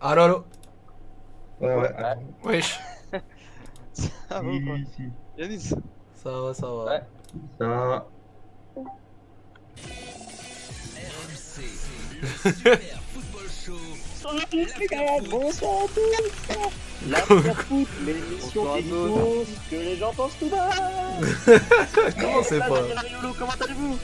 Allô, allô Ouais, ouais. Wesh Ça va ou quoi Ici. Yanis Ça va, ça va. Ouais. Ça va. Bonsoir à tous La foot, l'émission des tous. vidéos, que les gens pensent tout bas Comment c'est pas comment allez-vous?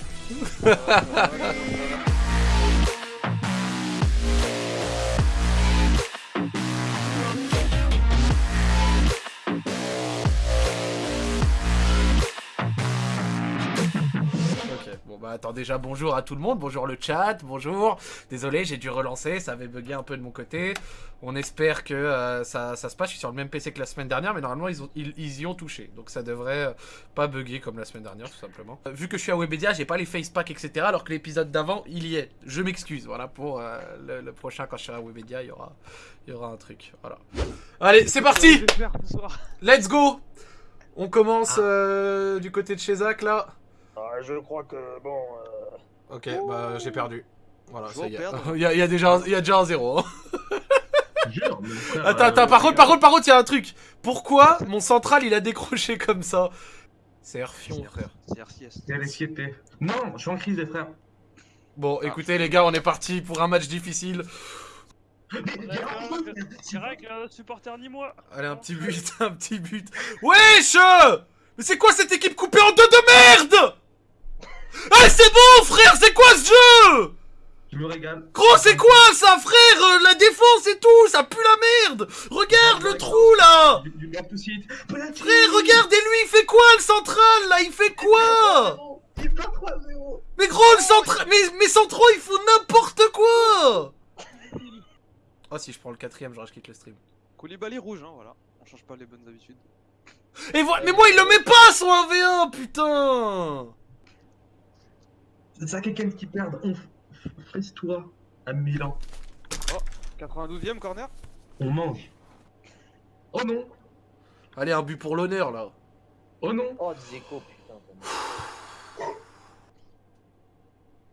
Attends déjà bonjour à tout le monde, bonjour le chat, bonjour. Désolé, j'ai dû relancer, ça avait bugué un peu de mon côté. On espère que euh, ça, ça se passe, je suis sur le même PC que la semaine dernière, mais normalement ils, ont- ils, ils y ont touché. Donc ça devrait euh, pas bugger comme la semaine dernière tout simplement. Euh, vu que je suis à Webedia, j'ai pas les facepacks etc. Alors que l'épisode d'avant, il y est. Je m'excuse, voilà, pour euh, le, le prochain quand je serai à Webedia, il y aura, il y aura un truc. Voilà. Allez, c'est parti. Let's go On commence euh, du côté de chez Zach là. Ah, Je crois que, bon... euh, Ok, bah j'ai perdu. Voilà, Je ça y est. Il y, a, il y a déjà un, il y a déjà un zéro. hein. Jure, frère. Attends, euh, attends, par contre, par contre, par contre, il y a un truc. Pourquoi mon central il a décroché comme ça? C'est Herfion, frère. C'est RCS. Non, je suis en crise, les frères. Bon, écoutez les gars, on est parti pour un match difficile. C'est vrai que euh, supporter ni moi. Allez, un petit but, un petit but. Wesh Mais c'est quoi cette équipe coupée en deux de merde? Ah, c'est bon, frère, c'est quoi ce jeu? Je me régale. Gros, c'est quoi ça, frère? Euh, La défense et tout, ça pue la merde Regarde le trou, là Du, du back to site. Penalty. Frère, regardez-lui, il fait quoi, le central, là? Il fait quoi? Il fait 3-0. Mais gros, le central... Mais, mes centraux, ils font n'importe quoi Oh, si je prends le quatrième, genre, je quitte le stream. Koulibaly rouge, hein, voilà. On change pas les bonnes habitudes. Et voilà, mais moi, il le met pas, son 1v1, putain ça, quelqu'un qui perd. On Fesse-toi à Milan. 92ème corner? On mange. Oh non. Allez, un but pour l'honneur, là. Oh non. Oh, Dzeko, putain.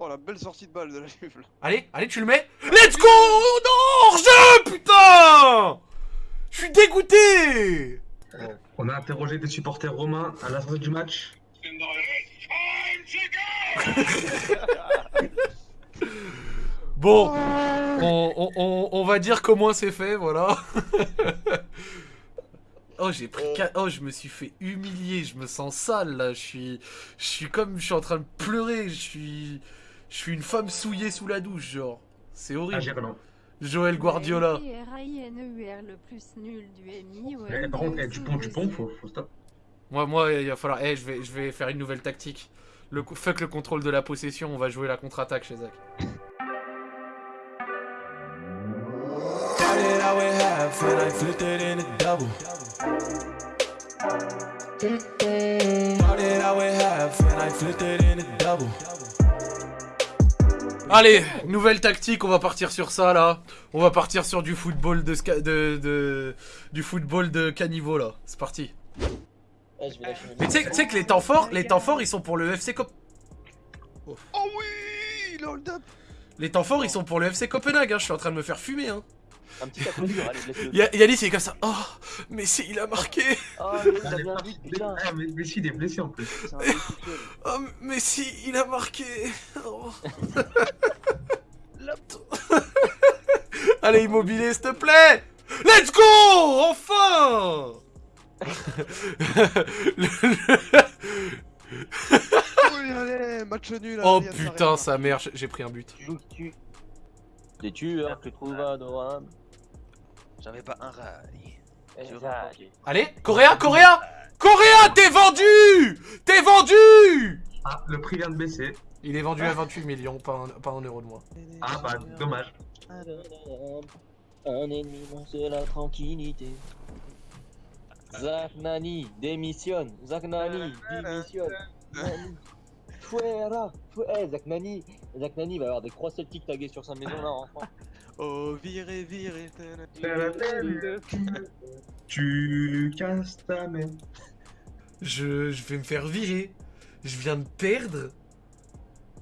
Oh la belle sortie de balle de la Juve là. Allez, allez, tu le mets Let's go Non, hors-jeu, putain Je suis dégoûté On a interrogé des supporters romains à la sortie du match. Bon, on, on- on- on va dire comment c'est fait, voilà. oh, j'ai pris... Oh, je me suis fait humilier, je me sens sale, là. Je suis... Je suis comme... Je suis en train de pleurer, je suis... Je suis une femme souillée sous la douche, genre. C'est horrible. Gerland. Joël Guardiola. R-I-N-E-U-R le plus nul du MI. Par contre, Dupont, Dupont, faut, faut stop. Moi, moi, il va falloir... Eh, je vais, je vais faire une nouvelle tactique. Le... Fuck le contrôle de la possession, on va jouer la contre-attaque chez Zach. Allez, nouvelle tactique, on va partir sur ça là. On va partir sur du football de- du football de caniveau là. C'est parti. Ouais, je vais lâcher mon Mais tu sais que les temps forts, les temps forts ils sont pour le FC Cop. Oh oui Le hold up Les temps forts ils sont pour le FC Copenhague. Hein. Je suis en train de me faire fumer. Hein. Un petit allez, Yanis il est comme ça. Oh, mais si il a marqué. Oh, mais t'as bien vu, putain. Ah, mais Messi, il est blessé en plus. Oh, mais si il a marqué. Oh. Allez immobilier s'il te plaît. Let's go Enfin Oui, allez, match nul. Oh putain sa mère, j'ai pris un but. Tu joues, tu... Des tueurs, tu trouves adorables. J'avais pas un rail. Eh. Allez, Coréa, Coréa Coréa, t'es vendu T'es vendu Ah, le prix vient de baisser. Il est vendu à 28 millions, pas un, pas un euro de moins. Ah, bah, dommage. Un ennemi, c'est la tranquillité. Zach Nani, démissionne. Zach Nani, démissionne. Nani. Fuera, fu- eh, Zach Nani, Zach Nani va avoir des croix celtiques taguées sur sa maison là en France. Oh, viré, viré. Tu casses ta main. Je, je vais me faire virer. Je viens de perdre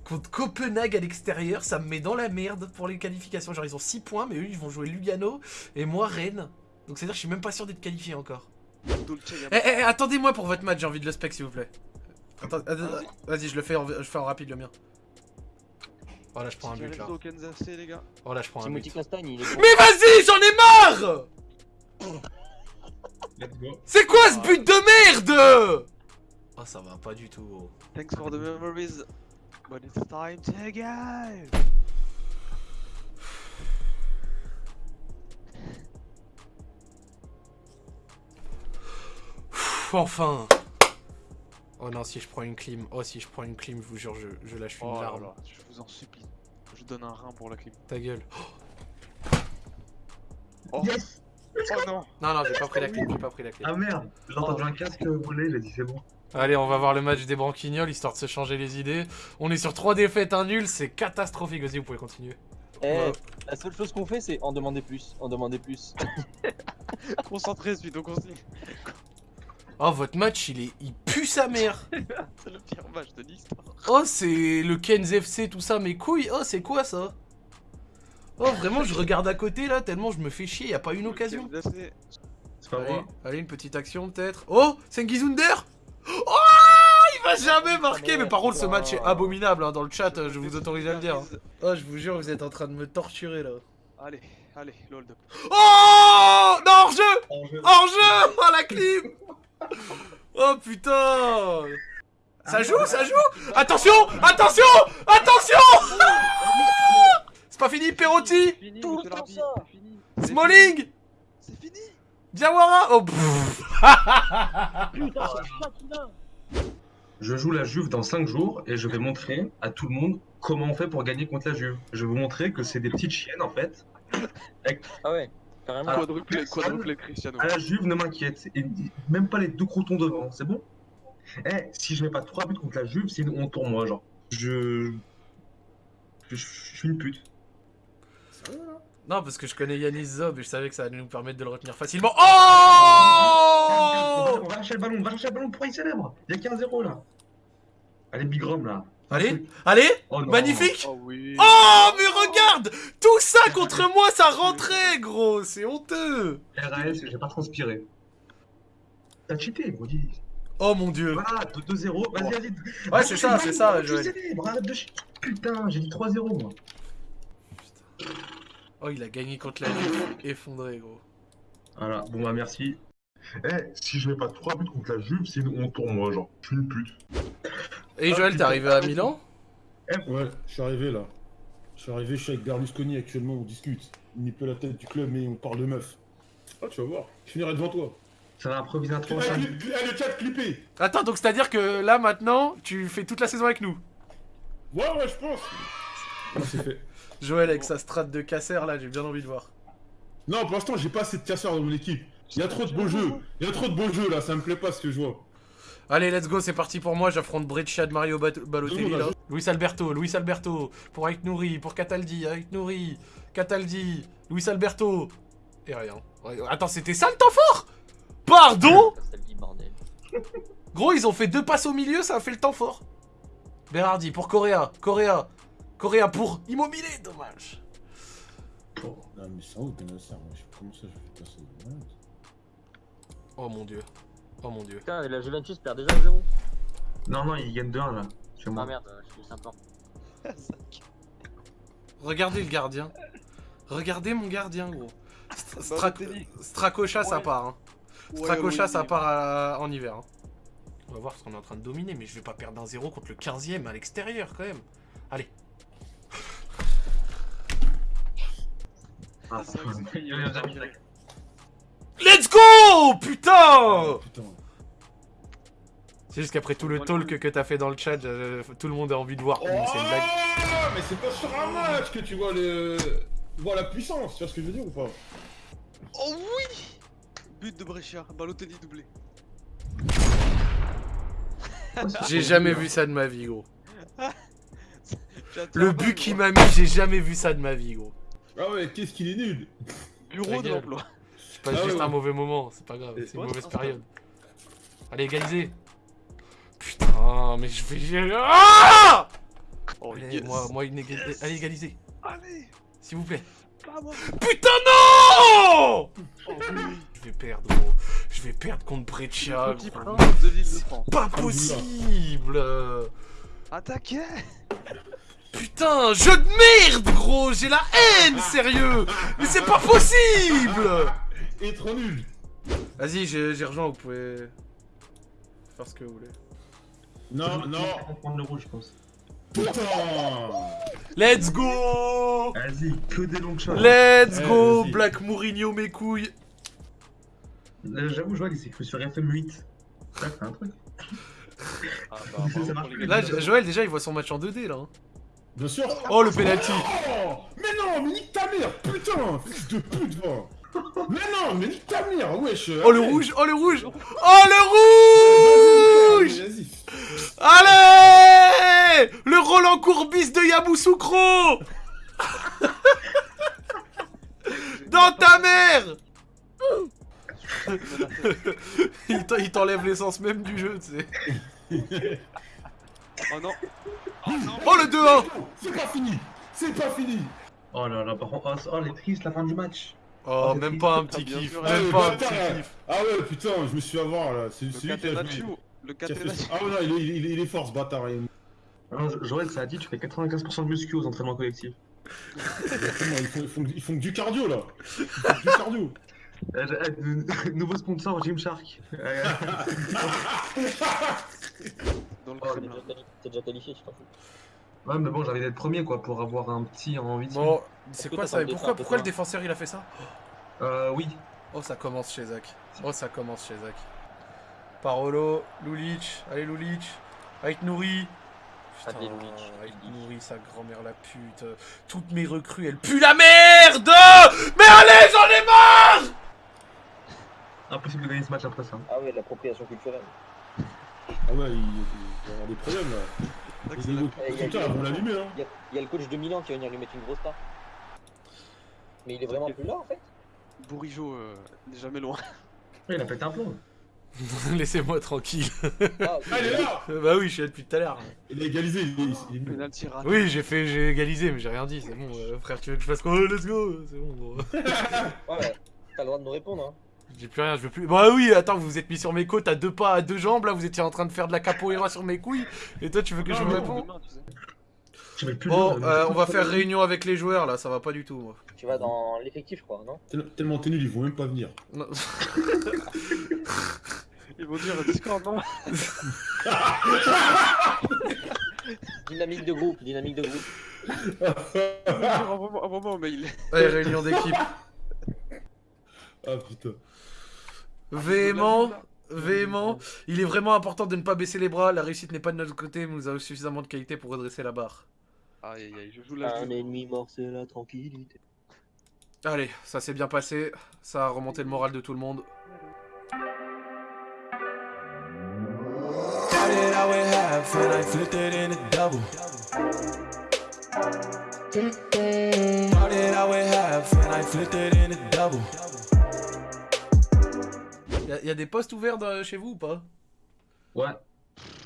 Contre Copenhague à l'extérieur, ça me met dans la merde pour les qualifications. Genre, ils ont 6 points, mais eux, ils vont jouer Lugano et moi, Rennes. Donc, c'est-à-dire que je suis même pas sûr d'être qualifié encore. Eh, eh, attendez-moi pour votre match, j'ai envie de le spec, s'il vous plaît. Attends, attends, Vas-y, je le fais en, je fais en rapide le mien. Oh là, je prends un but là. Oh là, je prends un but. Mais vas-y, j'en ai marre. C'est quoi ce but de merde? Oh, ça va pas du tout. gros. Thanks for the memories. But it's time to go. Pff, Enfin Oh non, si je prends une clim. Oh, si je prends une clim, je vous jure, je, je lâche une Oh là larme. là, je vous en supplie. Je donne un rein pour la clim. Ta gueule. Oh, Yes oh non Non, non, j'ai pas pris la clim, j'ai pas pris la clim. Ah merde J'ai entendu un casque voler, il a dit c'est bon. Allez, on va voir le match des branquignoles, histoire de se changer les idées. On est sur 3 défaites, un nul, c'est catastrophique. Vas-y, vous pouvez continuer. Eh, Ouais. la seule chose qu'on fait, c'est en demander plus. En demander plus. Concentré, suite au consigne. Oh, votre match, il est... Il pue sa mère C'est le pire match de l'histoire. Oh, c'est le Ken's FC, tout ça, mes couilles. Oh, c'est quoi ça? Oh, vraiment, je regarde à côté là, tellement je me fais chier, y a pas une occasion. C'est pas Allez, moi. allez, une petite action peut-être. Oh, Sengizunder Oh, il va jamais marquer. Mais par contre, ce match est abominable hein, dans le chat, je vous autorise à le dire. Oh, je vous jure, vous êtes en train de me torturer là. Allez, allez, l'hold up. Oh Non, hors-jeu En jeu. Hors-jeu Oh, la clim Oh, putain Ça joue, ça joue Attention Attention Attention C'est pas fini, Perotti Smalling. C'est fini Diawara Oh. Putain. Je joue la Juve dans 5 jours et je vais montrer à tout le monde comment on fait pour gagner contre la Juve. Je vais vous montrer que c'est des petites chiennes en fait. Ah ouais, carrément. Quadruplé, quadruplé Cristiano. À la Juve, ne m'inquiète. Et même pas les deux croutons devant, c'est bon? Eh, si je mets pas 3 buts contre la Juve, c'est une honte pour moi, genre. Je. Je, suis une pute. Non, parce que je connais Yanis Zob et je savais que ça allait nous permettre de le retenir facilement. Oh On va chercher le ballon, on va chercher le ballon pour y célèbre. Il y a 15-0 là. Allez, Big Rom là. Allez, allez Oh. Magnifique Oh oui. Oh, mais Tout ça contre moi, ça rentrait, gros C'est honteux RAS, j'ai pas transpiré. T'as cheaté, gros, dis. Oh mon dieu Voilà, 2-0. Vas-y, vas-y. Ouais, c'est ça, c'est ça, Joël. Putain, j'ai dit 3-0 moi. Oh, il a gagné contre la Juve, effondré, gros. Voilà, bon bah merci. Eh, si je mets pas 3 buts contre la Juve, c'est une honte pour moi, genre. Je suis une pute. Et Joël, t'es arrivé à Milan? Ouais, je suis arrivé là. Je suis arrivé, je suis avec Berlusconi actuellement, on discute. Il n'est peu la tête du club, mais on parle de meuf. Ah, tu vas voir, je finirai devant toi. Ça va improviser un cli- ah, le chat clippé Attends, donc c'est-à-dire que là, maintenant, tu fais toute la saison avec nous Ouais, ouais, je pense Ah, c'est fait. Joël, avec sa strat de casseur, là, j'ai bien envie de voir. Non, pour l'instant, j'ai pas assez de casseurs dans mon équipe. Il y a trop de beaux jeux. Il y a trop de beaux jeux là, ça me plaît pas ce que je vois. Allez, let's go, c'est parti pour moi. J'affronte Breccia de Mario Bat- Balotelli. Là. Luis Alberto, Luis Alberto. Pour Ait Nouri, pour Cataldi, Ait Nouri, Cataldi, Luis Alberto. Et rien. Attends, c'était ça le temps fort? Pardon? Gros, ils ont fait deux passes au milieu, ça a fait le temps fort. Berardi pour Correa, Correa, Correa pour Immobilier, dommage. Non, mais c'est un ouf, Benacer, moi. je- Comment ça, je fais passer. Oh mon dieu. Oh mon dieu. Putain, la Juventus perd déjà 1-0. Non, non, il gagne 2-1 là. Chez Ah merde, je suis sympa. Regardez le gardien. Regardez mon gardien, gros. Stra-. Stracocha, ça part. Hein. Ouais, Stracocha, oui, ça part à- en hiver. hein. On va voir ce qu'on est en train de dominer, mais je vais pas perdre un 0 contre le 15ème à l'extérieur quand même. Allez. Ah. Let's go Putain Putain. C'est juste qu'après tout le talk que t'as fait dans le chat, euh, tout le monde a envie de voir. Oh, Ouh, c'est une blague. mais c'est pas sur un match que tu vois le. Tu vois la puissance, tu vois ce que je veux dire ou pas? Oh oui But de Brescia, Balotelli doublé. J'ai jamais vu ça de ma vie, gros. Le but peu, qui moi. m'a mis, j'ai jamais vu ça de ma vie, gros. Ah ouais, qu'est-ce qu'il est nul Bureau de l'emploi. C'est pas Ah juste ouais, un mauvais moment, c'est pas grave, c'est une mauvaise période. Allez, égaliser. Putain, mais je vais... Ah Oh, Allez, yes. moi, moi, une éga- Yes. allez, égaliser, Allez s'il vous plaît. Putain, non Oh oui Je vais perdre, gros. Je vais perdre contre Breccia. Pas possible Attaquez Putain, jeu de merde, gros J'ai la haine, sérieux Mais c'est pas possible Et trop nul. Vas-y, j'ai rejoint, vous pouvez faire ce que vous voulez. Non, non. vais prendre le rouge, je pense. Putain. Let's go Vas-y, que des longs shots. Let's Ouais, go. Black Mourinho, mes couilles Euh, J'avoue, Joël, il s'est cru sur FM8. Ça, c'est un truc. Ah Ça bah, marche pour les plus. gars. Là, Jo- Joël, déjà, il voit son match en 2D, là. hein. Bien sûr. Oh, le penalty Oh Mais non, mais nique ta mère, putain Fils de pute, va Mais non, mais nique ta mère, wesh. Oh, le rouge Oh, le rouge. Oh, le rouge. Allez Le Roland Courbis de Yamoussoukro Dans ta mère. Il t'en- il t'enlève l'essence même du jeu, tu sais. Oh non. Oh, le 2-1 C'est pas fini. C'est pas fini. Oh là là, par contre, oh, oh, les tristes, la fin du match. Oh, c'est même triste. pas un petit Ah, bien kiff. Ah, même pas un petit kiff. Ah ouais, putain, je me suis fait avoir, là. C'est Le celui qui a joué. Le Ah ouais, non, il est, il est- il est fort, ce bâtard. Jo- Joël, ça a dit, tu fais 95% de muscu aux entraînements collectifs. Ils font, ils, font, ils font que du cardio, là Ils font que du cardio Euh, euh, nouveau sponsor, Gymshark. Euh, dans le Oh. T'es déjà quali- T'es déjà qualifié, tu t'en fous. Ouais, mais bon, j'avais d'être premier, quoi, pour avoir un petit en 8 Bon, c'est quoi ça pourquoi, pourquoi le défenseur il a fait ça? Euh, oui. Oh, ça commence chez Zach. Oh, ça commence chez Zach. Parolo, Lulic, allez Lulic, avec Nouri. Putain, avec. Nouri, sa grand-mère la pute. Toutes mes recrues, elles puent la merde Mais allez, j'en ai marre Impossible de gagner ce match après ça. Ah ouais, l'appropriation culturelle. Ah ouais, il, y avoir des problèmes, là. Vont l'allumer, hein Il y, a- il y a le coach de Milan qui va venir lui mettre une grosse part. Mais il est vraiment plus là en fait Bourigeau euh, n'est jamais loin. Ouais, il a pété un plomb. Laissez-moi tranquille. Ah. Ah, il est là bah oui, je suis là depuis tout à l'heure. Il a égalisé, il est, il est nul. Penalty raté. Oui, j'ai fait, j'ai égalisé, mais j'ai rien dit, c'est bon. euh, frère, tu veux que je fasse quoi? Oh, Let's go C'est bon, gros. Ouais, ouais. T'as le droit de nous répondre, hein. J'ai plus rien, je veux plus. Bah oui, attends, vous vous êtes mis sur mes côtes à deux pas, à deux jambes, là, vous étiez en train de faire de la capoeira sur mes couilles, et toi tu veux que je Non, me réponde Bon, euh, on va faire réunion avec les joueurs là, ça va pas du tout moi. Tu vas dans l'effectif, je crois, non? Tel- Tellement t'es nul, ils vont même pas venir. Non. Ils vont dire Discord, non? Dynamique de groupe, dynamique de groupe. Envoie-moi envoie-moi un mail. Allez, réunion d'équipe. Ah putain. Véhément, véhément. Il est vraiment important de ne pas baisser les bras, la réussite n'est pas de notre côté, mais nous avons suffisamment de qualité pour redresser la barre. Aïe aïe aïe, je joue la Un ennemi mort, c'est la tranquillité. Allez, ça s'est bien passé, ça a remonté le moral de tout le monde. Started out with half and I flipped it in a double. Y'a y a des postes ouverts dans- chez vous ou pas? Ouais.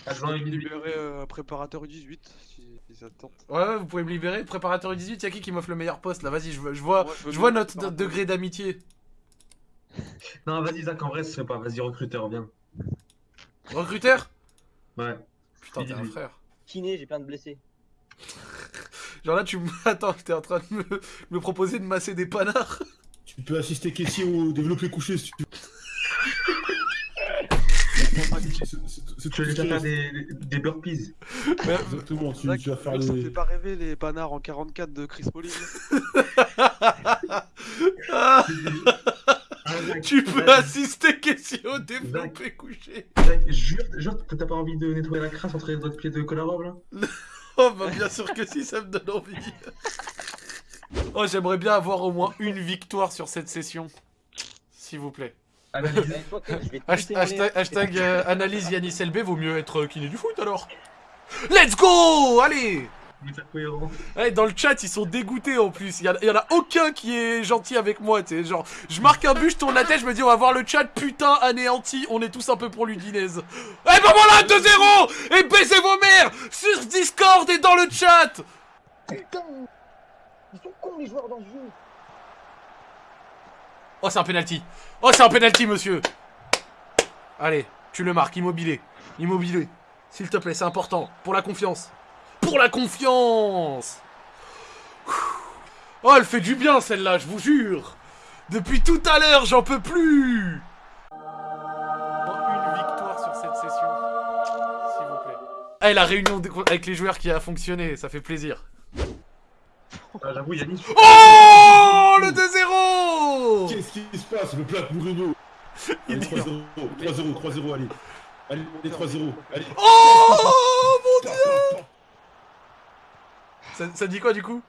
Je vais libérer euh, préparateur U18 si, si ça te tente. Ouais, ouais, vous pouvez me libérer. Préparateur 18, y'a qui qui m'offre le meilleur poste là? Vas-y, je, vois- je vois, je je notre, degré d'amitié. Non, vas-y, Zach, en vrai, ce serait pas. Vas-y, recruteur, viens. Recruteur? Ouais. Putain, t'es un frère. Kiné, j'ai plein de blessés. Genre là, tu me. Attends, t'es en train de me, me proposer de masser des panards Tu peux assister Kessie au développé couché si tu veux. Tu veux c'est- déjà faire des, des burpees Exactement, tu, tu vas faire ça les. fait pas rêver les panards en 44 de Chris Zach, Tu peux assister question au développé couché jure, jure, t'as pas envie de nettoyer la crasse entre les doigts de pied de Kolarov là Oh bah bien sûr que si, ça me donne envie. Oh, j'aimerais bien avoir au moins une victoire sur cette session. S'il vous plaît. Analyse. Eh. Hashtag, hashtag, euh, analyse Yanis LB, vaut mieux être euh, kiné du foot alors. Let's go Allez. Ouais, dans le chat, ils sont dégoûtés en plus. Il y, en a- y en a aucun qui est gentil avec moi. tu sais, Genre, je marque un but, je tourne la tête, je me dis, on va voir le chat, putain, anéanti. On est tous un peu pour l'Udinese. Eh, ben voilà, 2-0 Et baissez vos mères Sur Discord et dans le chat Putain Ils sont cons les joueurs dans ce jeu Oh, c'est un penalty. Oh, c'est un penalty, monsieur. Allez, tu le marques, immobilé. Immobilé. S'il te plaît, c'est important. Pour la confiance. Pour la confiance Oh, elle fait du bien, celle-là, je vous jure. Depuis tout à l'heure, j'en peux plus. Une victoire sur cette session. S'il vous plaît. Eh, la réunion avec les joueurs qui a fonctionné, ça fait plaisir. Ah, J'avoue, Yannis. Oh Le 2-0 Qu'est-ce qui se passe? Le Black Mourinho Il Allez, dit- 3-0, 3-0, 3-0, allez. Allez, allez, 3-0, allez. Oh mon dieu ça, ça dit quoi du coup?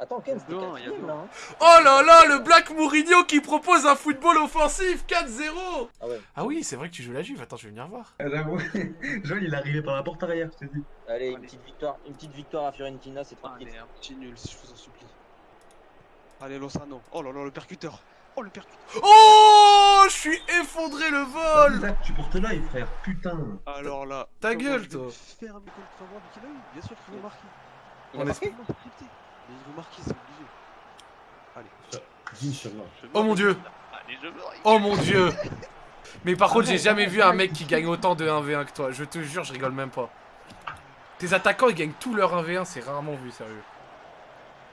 Attends, Ken, c'était Non, y a quatrième deux. là. hein. Oh là là, le Black Mourinho qui propose un football offensif 4-0 Ah ouais. Ah oui, c'est vrai que tu joues la Juve, attends, je vais venir voir. Ah, J'avoue. Joël, il est arrivé par la porte arrière, je t'ai dit. Allez, une petite victoire, une petite victoire à Fiorentina, c'est tranquille. Allez, un petit nul, si je vous en supplie. Allez, Lozano. Oh là là, le percuteur. Oh, le percuteur. Oh Je suis effondré le vol Zach, tu portes l'œil, frère. Putain. Alors là. Ta gueule, je vais toi. Faire un contre faveur qu'il a eu, bien sûr qu'il On marqué Comment scripté Mais il veut marquer, c'est obligé. Allez. Inch'Allah. me Oh mon dieu Oh mon dieu Mais par contre, j'ai jamais vu un mec qui gagne autant de 1v1 que toi, je te jure, je rigole même pas. Tes attaquants, ils gagnent tout leur 1v1, c'est rarement vu, sérieux.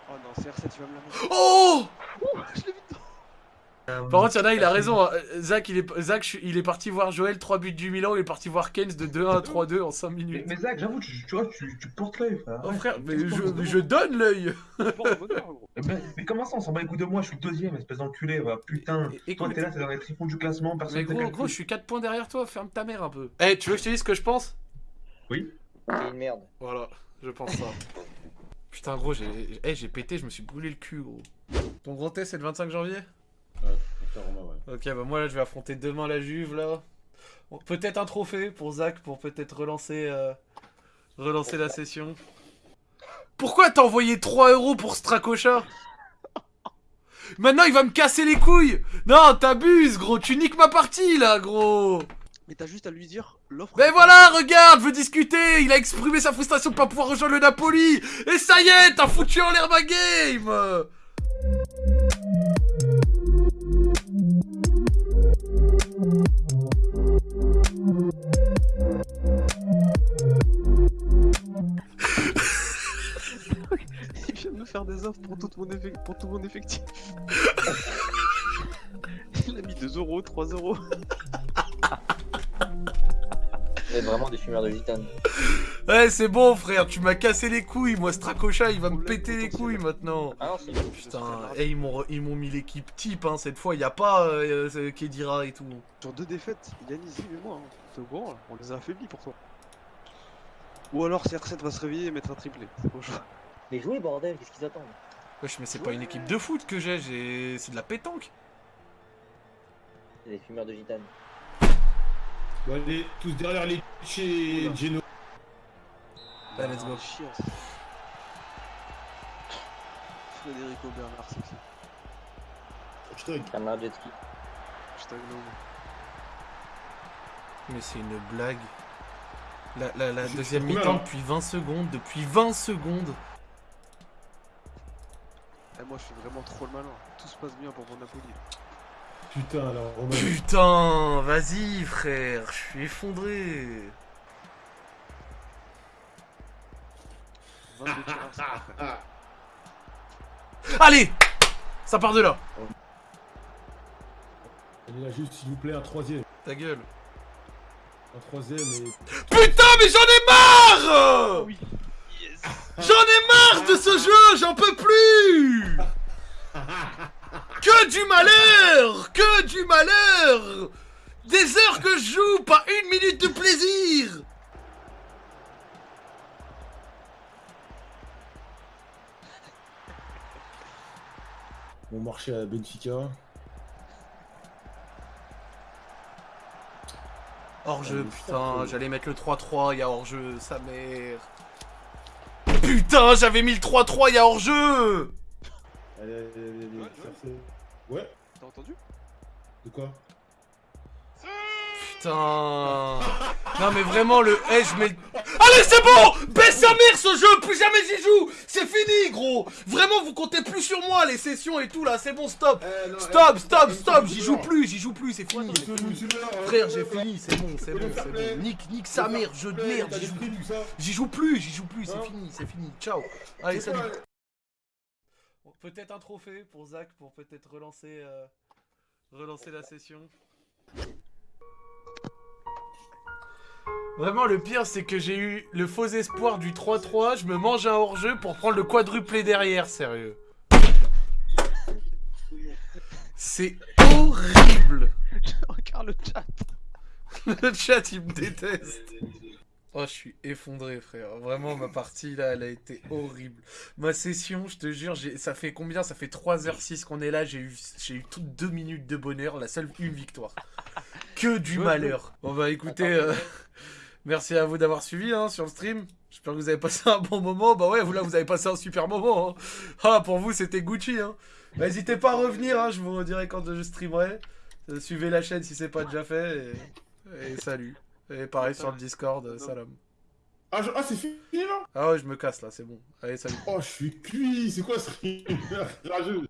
Oh non, CR7, tu vas me la mettre. Oh Je l'ai Par contre, il y en a, il a raison. hein. Zach, il est, Zach, il est parti voir Joël, 3 buts du Milan, il est parti voir Keynes de 2-1 à 3-2 en 5 Mais, minutes. mais Zach, j'avoue, tu, tu vois, tu, tu portes l'œil, frère. Oh frère, mais je, donne l'œil. Mais, mais comment ça, on s'en bat les coups de moi, je suis deuxième, espèce d'enculé, va. Putain. Et- Toi, t'es là, t'es dans les tréfonds du classement, personne Mais gros, gros, je suis 4 points derrière toi, ferme ta mère un peu. Eh, tu veux que je te dise ce que je pense? C'est une merde. Voilà, je pense ça. Putain, gros, j'ai eh, j'ai pété, je me suis brûlé le cul, gros. Ton gros test, c'est le 25 janvier? Ouais, faut faire Roma, ouais. Ok, bah moi, là, je vais affronter demain la Juve, là. Peut-être un trophée pour Zach, pour peut-être relancer, euh, relancer la session. Pourquoi t'as envoyé 3 euros pour Stracocha Maintenant, il va me casser les couilles Non, t'abuses, gros, tu niques ma partie, là, gros Mais t'as juste à lui dire l'offre. Mais voilà, regarde, veut discuter Il a exprimé sa frustration de pas pouvoir rejoindre le Napoli Et ça y est, t'as foutu en l'air ma game faire des offres pour, toute mon, pour tout mon effectif. Il a mis 2 euros, 3 euros. Vous êtes vraiment des fumeurs de gitane. Ouais, c'est bon, frère, tu m'as cassé les couilles, moi, Stracocha, il va me péter les couilles maintenant Ah non, Putain, eh, ils m'ont ils m'ont mis l'équipe type, hein, cette fois, y a pas euh, Kedira et tout. Sur deux défaites, Yannis et moi, hein. t'es au courant là On les a affaiblis pour toi. Ou alors CR7 va se réveiller et mettre un triplé. C'est choix. Mais jouez, bordel, qu'est-ce qu'ils attendent Wesh, mais c'est pas une équipe de foot que j'ai, j'ai... c'est de la pétanque C'est des fumeurs de gitane. Bon, allez, tous derrière les chez Geno. Allez, let's go. Ah. Federico Bernard, c'est ça. Hashtag. Camarade jet ski. Hashtag no. Mais c'est une blague. La, la, la Je- deuxième mi-temps hein. depuis 20 secondes, depuis 20 secondes. Moi je fais vraiment trop le malin. Tout se passe bien pour mon Napoli. Putain, alors, Romain. Putain, vas-y frère, je suis effondré. 22 tirs à cinq. Ah, Allez Ça part de là. Allez, là, juste, s'il vous plaît, un troisième. Ta gueule. Un troisième et. Putain, mais j'en ai marre Oui. J'en ai marre de ce jeu, j'en peux plus Que du malheur Que du malheur Des heures que je joue, pas une minute de plaisir Bon marché à Benfica. Hors-jeu, Ah, putain, putain. j'allais mettre le 3-3, il y a hors-jeu, sa mère. Putain, j'avais mis le 3-3, il y a hors-jeu. Allez, allez, allez, allez, Ouais, T'as entendu? De quoi? Putain. Non mais vraiment le Eh je mets le- Allez c'est bon! Baisse sa mère ce jeu Plus jamais j'y joue gros. Vraiment vous comptez plus sur moi les sessions et tout là. C'est bon stop. Eh, Stop stop stop. J'y joue plus J'y joue plus c'est fini hein, Frère j'ai fini c'est bon c'est bon c'est bon. Nique nique sa mère jeu de merde j'y joue plus. J'y joue plus J'y joue plus c'est fini c'est fini. Ciao. Allez salut. Peut-être un trophée pour Zach pour peut-être relancer euh, relancer la session. Vraiment le pire c'est que j'ai eu le faux espoir du 3-3, je me mange un hors-jeu pour prendre le quadruplé derrière, sérieux. C'est horrible Regarde le chat. Le chat il me déteste Oh je suis effondré frère, vraiment ma partie là elle a été horrible. Ma session je te jure, ça fait combien? Ça fait 3h06 qu'on est là, j'ai eu, eu toutes 2 minutes de bonheur, la seule une victoire. Que du malheur. Bon bah écoutez, euh, merci à vous d'avoir suivi hein, sur le stream. J'espère que vous avez passé un bon moment. Bah ouais, vous là vous avez passé un super moment. hein. Ah pour vous c'était Gucci. Hein. Bah, N'hésitez pas à revenir, hein, je vous redirai quand je streamerai. Euh, Suivez la chaîne si c'est pas déjà fait. Et, et salut. Et pareil sur le Discord, euh, salam. Ah, je- ah, c'est fini là? Ah ouais, je me casse là, c'est bon. Allez, salut. Oh, je suis cuit, c'est quoi ce rire rageux